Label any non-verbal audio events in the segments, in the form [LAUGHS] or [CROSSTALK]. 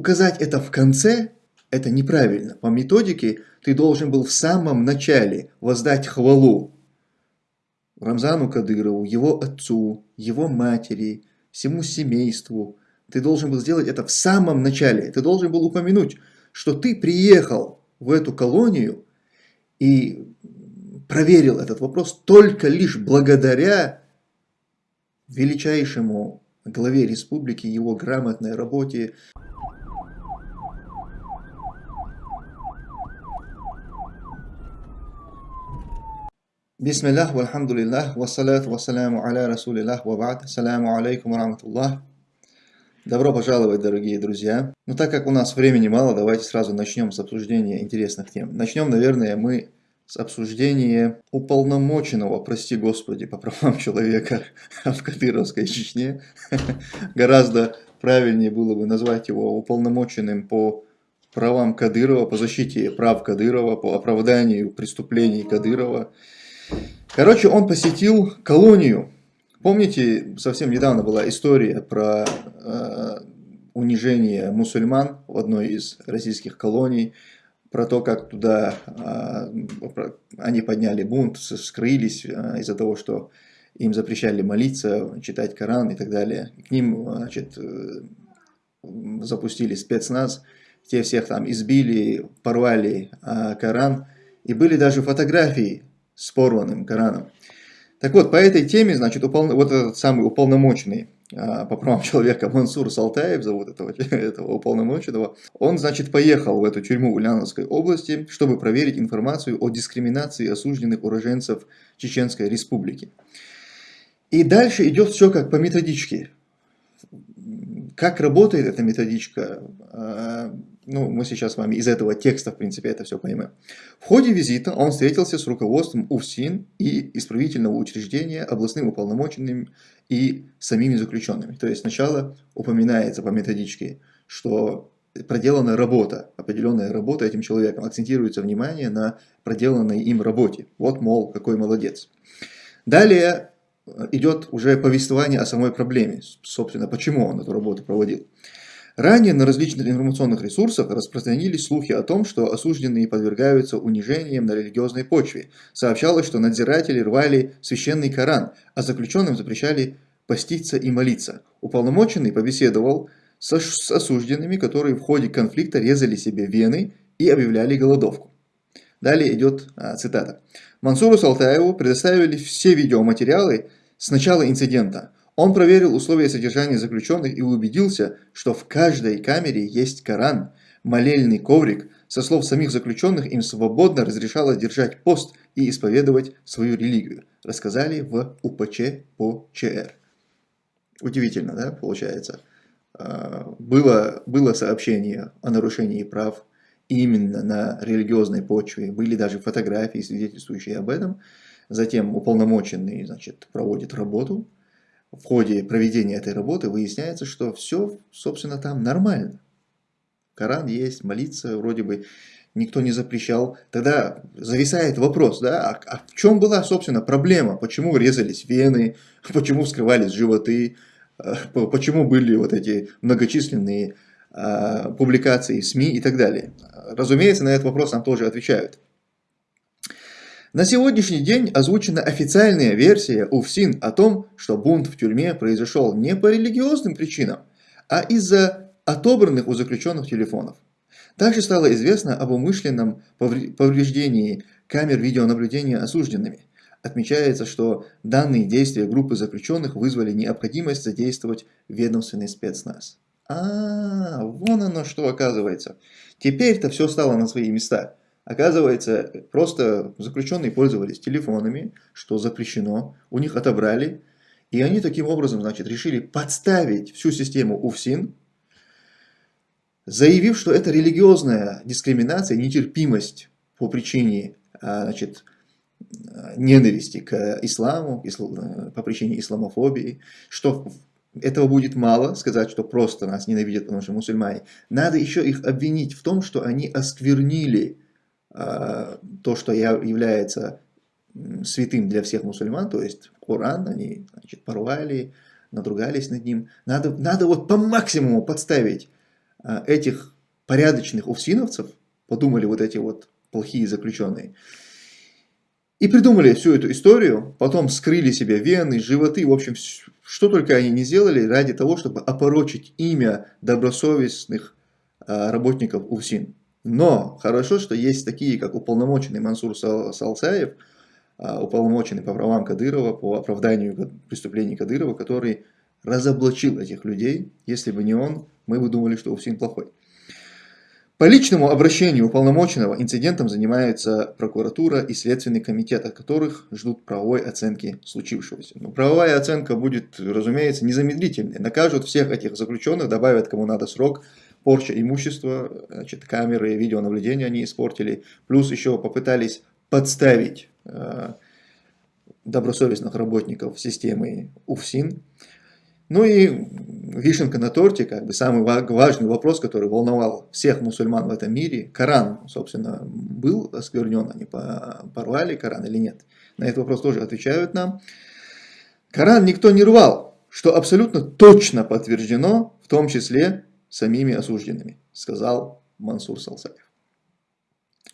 указать это в конце, это неправильно. По методике ты должен был в самом начале воздать хвалу Рамзану Кадырову, его отцу, его матери, всему семейству. Ты должен был сделать это в самом начале. Ты должен был упомянуть, что ты приехал в эту колонию и проверил этот вопрос только лишь благодаря величайшему главе республики, его грамотной работе. Бисмиллах, вальхамдулиллах, вассалят, вассаляму аля расулиллах, вабад, саляму алейкум раматуллах. Добро пожаловать, дорогие друзья. Ну, так как у нас времени мало, давайте сразу начнем с обсуждения интересных тем. Начнем, наверное, мы с обсуждения уполномоченного, прости господи, по правам [LAUGHS] человека в Кадыровской Чечне. [LAUGHS] Гораздо правильнее было бы назвать его уполномоченным по правам Кадырова, по защите прав Кадырова, по оправданию преступлений Кадырова. Короче, он посетил колонию. Помните, совсем недавно была история про э, унижение мусульман в одной из российских колоний, про то, как туда э, они подняли бунт, скрылись э, из-за того, что им запрещали молиться, читать Коран и так далее. К ним значит, э, запустили спецназ, те всех там избили, порвали э, Коран. И были даже фотографии с порванным Кораном. Так вот, по этой теме, значит, упол... вот этот самый уполномоченный а, по правам [LAUGHS] человека Мансур Салтаев, зовут этого, [LAUGHS] этого уполномоченного, он, значит, поехал в эту тюрьму в Ульяновской области, чтобы проверить информацию о дискриминации осужденных уроженцев Чеченской Республики. И дальше идет все как по методичке. Как работает эта методичка, а, ну, мы сейчас с вами из этого текста, в принципе, это все поймем. В ходе визита он встретился с руководством УФСИН и исправительного учреждения, областным уполномоченным и самими заключенными. То есть сначала упоминается по методичке, что проделана работа, определенная работа этим человеком, акцентируется внимание на проделанной им работе. Вот, мол, какой молодец. Далее идет уже повествование о самой проблеме, собственно, почему он эту работу проводил. Ранее на различных информационных ресурсах распространились слухи о том, что осужденные подвергаются унижениям на религиозной почве. Сообщалось, что надзиратели рвали священный Коран, а заключенным запрещали поститься и молиться. Уполномоченный побеседовал с осужденными, которые в ходе конфликта резали себе вены и объявляли голодовку. Далее идет а, цитата. Мансуру Салтаеву предоставили все видеоматериалы с начала инцидента. Он проверил условия содержания заключенных и убедился, что в каждой камере есть Коран, молельный коврик. Со слов самих заключенных им свободно разрешалось держать пост и исповедовать свою религию. Рассказали в УПЧ по ЧР. Удивительно, да, получается. А, было, было сообщение о нарушении прав именно на религиозной почве. Были даже фотографии, свидетельствующие об этом. Затем уполномоченный значит, проводит работу в ходе проведения этой работы выясняется, что все, собственно, там нормально. Коран есть, молиться вроде бы никто не запрещал. Тогда зависает вопрос, да, а, а в чем была, собственно, проблема? Почему резались вены, [LAUGHS] почему вскрывались животы, э, почему были вот эти многочисленные а, публикации в СМИ и так далее? Разумеется, на этот вопрос нам тоже отвечают. На сегодняшний день озвучена официальная версия УФСИН о том, что бунт в тюрьме произошел не по религиозным причинам, а из-за отобранных у заключенных телефонов. Также стало известно об умышленном повреждении камер видеонаблюдения осужденными. Отмечается, что данные действия группы заключенных вызвали необходимость задействовать ведомственный спецназ. А, -а, -а вон оно что оказывается. Теперь-то все стало на свои места. Оказывается, просто заключенные пользовались телефонами, что запрещено, у них отобрали, и они таким образом, значит, решили подставить всю систему УФСИН, заявив, что это религиозная дискриминация, нетерпимость по причине, а, значит, ненависти к исламу, по причине исламофобии, что этого будет мало, сказать, что просто нас ненавидят, потому что мусульмане. Надо еще их обвинить в том, что они осквернили то, что является святым для всех мусульман, то есть Коран, они значит, порвали, надругались над ним. Надо, надо вот по максимуму подставить а, этих порядочных уфсиновцев, подумали вот эти вот плохие заключенные, и придумали всю эту историю, потом скрыли себе вены, животы, в общем, что только они не сделали ради того, чтобы опорочить имя добросовестных а, работников УФСИН. Но хорошо, что есть такие, как уполномоченный Мансур Салсаев, а, уполномоченный по правам Кадырова, по оправданию преступлений Кадырова, который разоблачил этих людей. Если бы не он, мы бы думали, что УФСИН плохой. По личному обращению уполномоченного инцидентом занимается прокуратура и Следственный комитет, от которых ждут правовой оценки случившегося. Но правовая оценка будет, разумеется, незамедлительной. Накажут всех этих заключенных, добавят кому надо срок, порча имущества, значит, камеры, видеонаблюдения они испортили, плюс еще попытались подставить э, добросовестных работников системы УФСИН. Ну и вишенка на торте, как бы самый важный вопрос, который волновал всех мусульман в этом мире. Коран, собственно, был осквернен, они порвали Коран или нет. На этот вопрос тоже отвечают нам. Коран никто не рвал, что абсолютно точно подтверждено, в том числе самими осужденными, сказал Мансур Салсаев.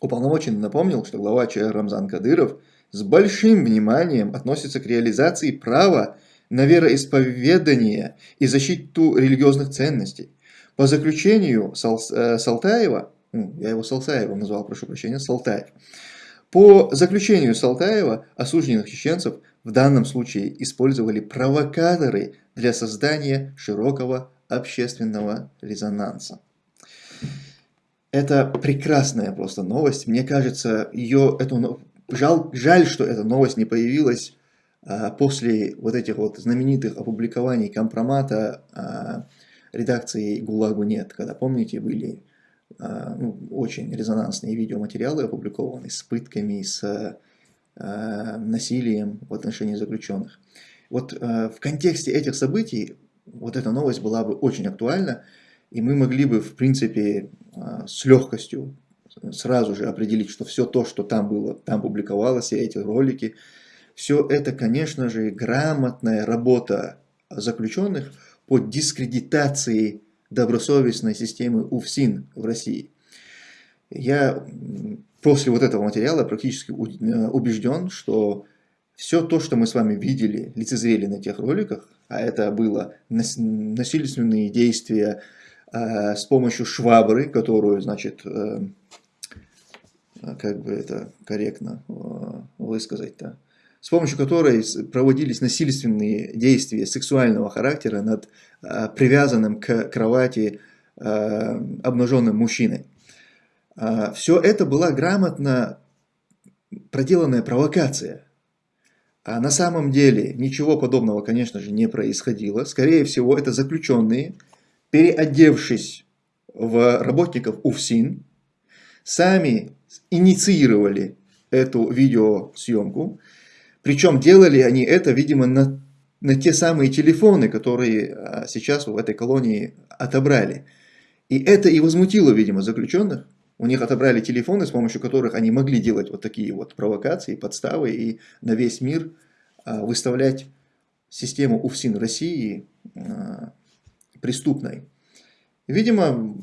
Уполномоченный напомнил, что глава ЧР Рамзан Кадыров с большим вниманием относится к реализации права на вероисповедание и защиту религиозных ценностей. По заключению Сал, э, Салтаева, ну, я его Салтаевым назвал, прошу прощения, Салтаев, по заключению Салтаева осужденных чеченцев в данном случае использовали провокаторы для создания широкого общественного резонанса. Это прекрасная просто новость. Мне кажется, ее, эту, жал, жаль, что эта новость не появилась а, после вот этих вот знаменитых опубликований компромата а, редакции ГУЛАГу нет, когда, помните, были а, ну, очень резонансные видеоматериалы опубликованы с пытками, с насилием в отношении заключенных. Вот в контексте этих событий вот эта новость была бы очень актуальна, и мы могли бы, в принципе, с легкостью сразу же определить, что все то, что там было, там публиковалось, все эти ролики, все это, конечно же, грамотная работа заключенных по дискредитации добросовестной системы УФСИН в России. Я после вот этого материала практически э, убежден, что все то, что мы с вами видели, лицезрели на тех роликах, а это было насильственные действия э, с помощью швабры, которую, значит, э, как бы это корректно э, высказать-то, с помощью которой проводились насильственные действия сексуального характера над привязанным к кровати обнаженным мужчиной. Все это была грамотно проделанная провокация. А на самом деле ничего подобного, конечно же, не происходило. Скорее всего, это заключенные, переодевшись в работников УФСИН, сами инициировали эту видеосъемку, причем делали они это, видимо, на, на те самые телефоны, которые а, сейчас в этой колонии отобрали. И это и возмутило, видимо, заключенных. У них отобрали телефоны, с помощью которых они могли делать вот такие вот провокации, подставы и на весь мир а, выставлять систему УФСИН России а, преступной. Видимо,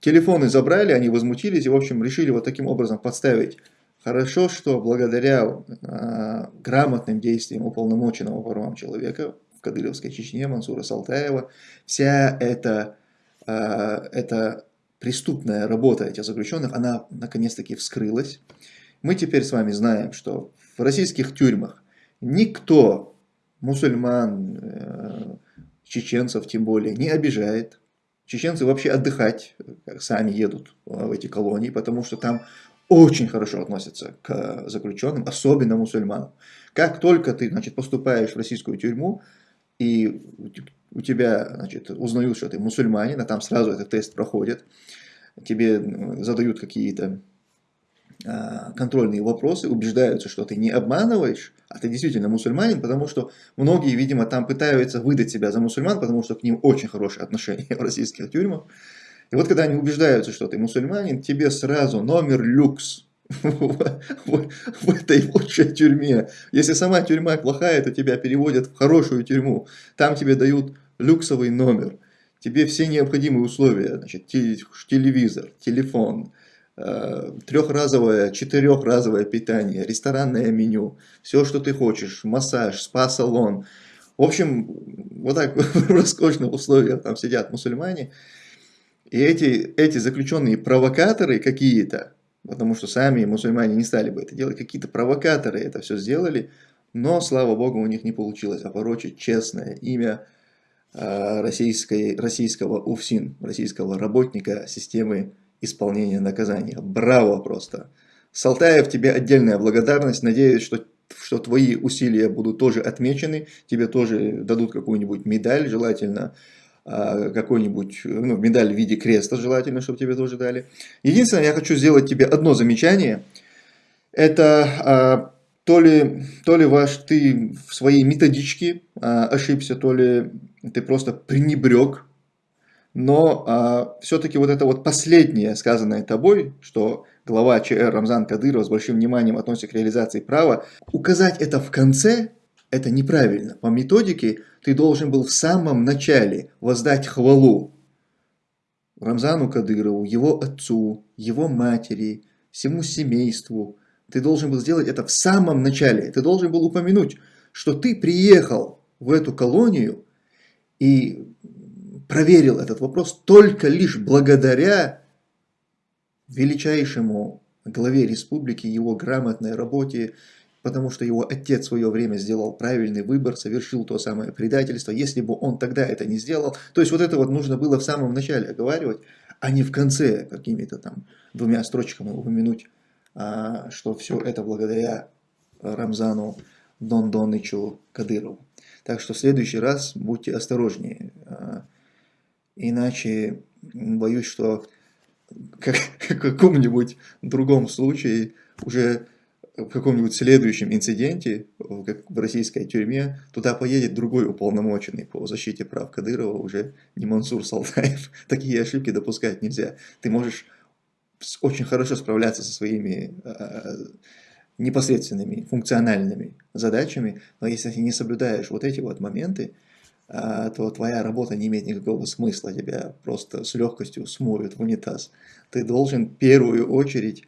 телефоны забрали, они возмутились и, в общем, решили вот таким образом подставить Хорошо, что благодаря э, грамотным действиям уполномоченного по правам человека в Кадыровской Чечне Мансура Салтаева, вся эта, эта преступная работа этих заключенных, она наконец-таки вскрылась. Мы теперь с вами знаем, что в российских тюрьмах никто мусульман, э, чеченцев тем более, не обижает. Чеченцы вообще отдыхать как сами едут в эти колонии, потому что там очень хорошо относятся к заключенным, особенно мусульманам. Как только ты значит, поступаешь в российскую тюрьму, и у тебя значит, узнают, что ты мусульманин, а там сразу этот тест проходит, тебе задают какие-то а, контрольные вопросы, убеждаются, что ты не обманываешь, а ты действительно мусульманин, потому что многие, видимо, там пытаются выдать себя за мусульман, потому что к ним очень хорошие отношения [LAUGHS] в российских тюрьмах. И вот когда они убеждаются, что ты мусульманин, тебе сразу номер люкс [LAUGHS] в, этой лучшей тюрьме. Если сама тюрьма плохая, то тебя переводят в хорошую тюрьму. Там тебе дают люксовый номер. тебе все необходимые условия, значит, телевизор, телефон, э, трехразовое, четырехразовое питание, ресторанное меню, все, что ты хочешь, массаж, спа-салон. В общем, вот так в роскошных условиях там сидят мусульмане, и эти, эти заключенные провокаторы какие-то, потому что сами мусульмане не стали бы это делать, какие-то провокаторы это все сделали, но, слава богу, у них не получилось опорочить честное имя э, российской, российского УФСИН, российского работника системы исполнения наказания. Браво просто! Салтаев, тебе отдельная благодарность. Надеюсь, что, что твои усилия будут тоже отмечены, тебе тоже дадут какую-нибудь медаль, желательно какой-нибудь, ну, медаль в виде креста, желательно, чтобы тебе тоже дали. Единственное, я хочу сделать тебе одно замечание. Это э, то ли, то ли ваш, ты в своей методичке а, ошибся, то ли ты просто пренебрег. Но а, все-таки вот это вот последнее сказанное тобой, что глава ЧР Рамзан Кадыров с большим вниманием относится к реализации права, указать это в конце, это неправильно. По методике ты должен был в самом начале воздать хвалу Рамзану Кадырову, его отцу, его матери, всему семейству, ты должен был сделать это в самом начале. Ты должен был упомянуть, что ты приехал в эту колонию и проверил этот вопрос только лишь благодаря величайшему главе республики, его грамотной работе, потому что его отец в свое время сделал правильный выбор, совершил то самое предательство. Если бы он тогда это не сделал, то есть вот это вот нужно было в самом начале оговаривать, а не в конце какими-то там двумя строчками упомянуть а, что все это благодаря Рамзану Дондонычу Кадырову. Так что в следующий раз будьте осторожнее. А, иначе боюсь, что как, [LAUGHS] в каком-нибудь другом случае, уже в каком-нибудь следующем инциденте, как в российской тюрьме, туда поедет другой уполномоченный по защите прав Кадырова, уже не Мансур Салтаев. [LAUGHS] Такие ошибки допускать нельзя. Ты можешь очень хорошо справляться со своими э, непосредственными функциональными задачами, но если ты не соблюдаешь вот эти вот моменты, э, то твоя работа не имеет никакого смысла, тебя просто с легкостью смоют в унитаз. Ты должен в первую очередь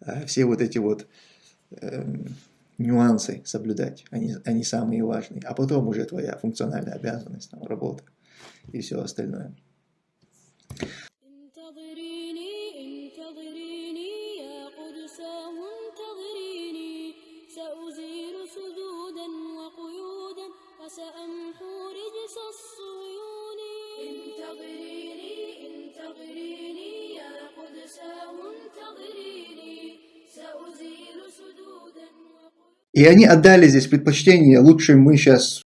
э, все вот эти вот нюансы соблюдать, они, они самые важные, а потом уже твоя функциональная обязанность, там, работа и все остальное. И они отдали здесь предпочтение, лучше мы сейчас